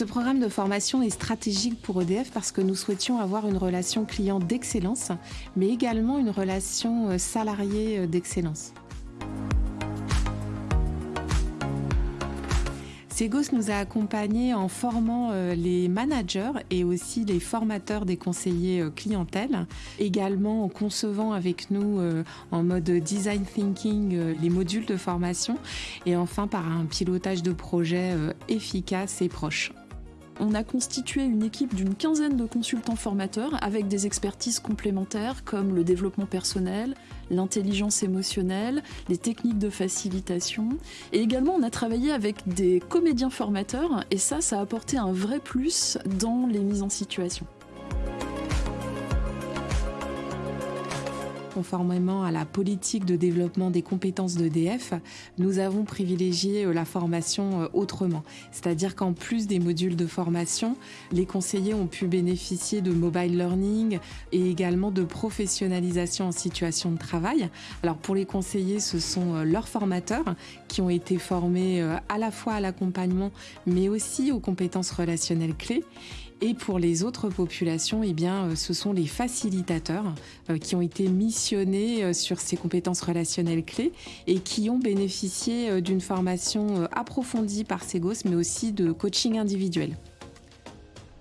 Ce programme de formation est stratégique pour EDF parce que nous souhaitions avoir une relation client d'excellence, mais également une relation salarié d'excellence. Segos nous a accompagnés en formant euh, les managers et aussi les formateurs des conseillers euh, clientèle, également en concevant avec nous euh, en mode design thinking les modules de formation et enfin par un pilotage de projet efficace et proche on a constitué une équipe d'une quinzaine de consultants formateurs avec des expertises complémentaires comme le développement personnel, l'intelligence émotionnelle, les techniques de facilitation. Et également, on a travaillé avec des comédiens formateurs et ça, ça a apporté un vrai plus dans les mises en situation. Conformément à la politique de développement des compétences d'EDF, nous avons privilégié euh, la formation euh, autrement. C'est-à-dire qu'en plus des modules de formation, les conseillers ont pu bénéficier de mobile learning et également de professionnalisation en situation de travail. Alors pour les conseillers, ce sont euh, leurs formateurs qui ont été formés à la fois à l'accompagnement mais aussi aux compétences relationnelles clés. Et pour les autres populations, eh bien, ce sont les facilitateurs qui ont été missionnés euh, sur ces compétences relationnelles clés et qui ont bénéficié d'une formation approfondie par Segos, mais aussi de coaching individuel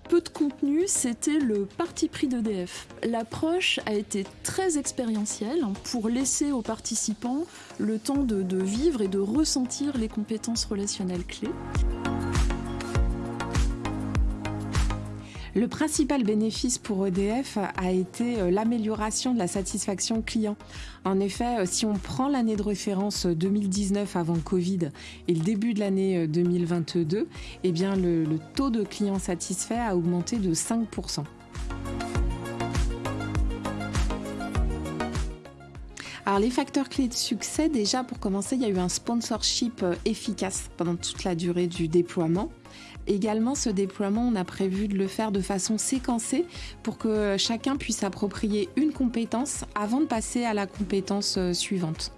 peu de contenu, c'était le parti pris d'EDF. L'approche a été très expérientielle pour laisser aux participants le temps de, vivre et de ressentir les compétences relationnelles clés. Le principal bénéfice pour EDF a été euh, l'amélioration de la satisfaction client. En effet, euh, si on prend l'année de référence 2019 avant Covid et le début de l'année 2022, eh bien le, le taux de clients satisfaits a augmenté de 5%. Alors les facteurs clés de succès, déjà pour commencer, il y a eu un sponsorship euh, efficace pendant toute la durée du déploiement. Également, ce déploiement, on a prévu de le faire de façon séquencée pour que chacun puisse approprier une compétence avant de passer à la compétence euh, suivante.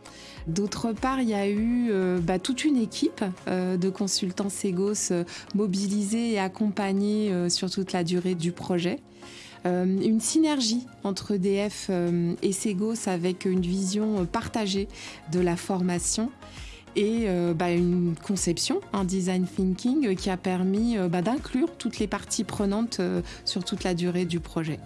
D'autre part, il y a eu euh, bah, toute une équipe euh, de consultants Segos mobilisés et accompagnés sur toute la durée du projet. Une synergie entre DF et Segos avec une vision partagée de la formation et euh, bah, une conception, un design thinking qui a permis euh, bah, d'inclure toutes les parties prenantes euh, sur toute la durée du projet.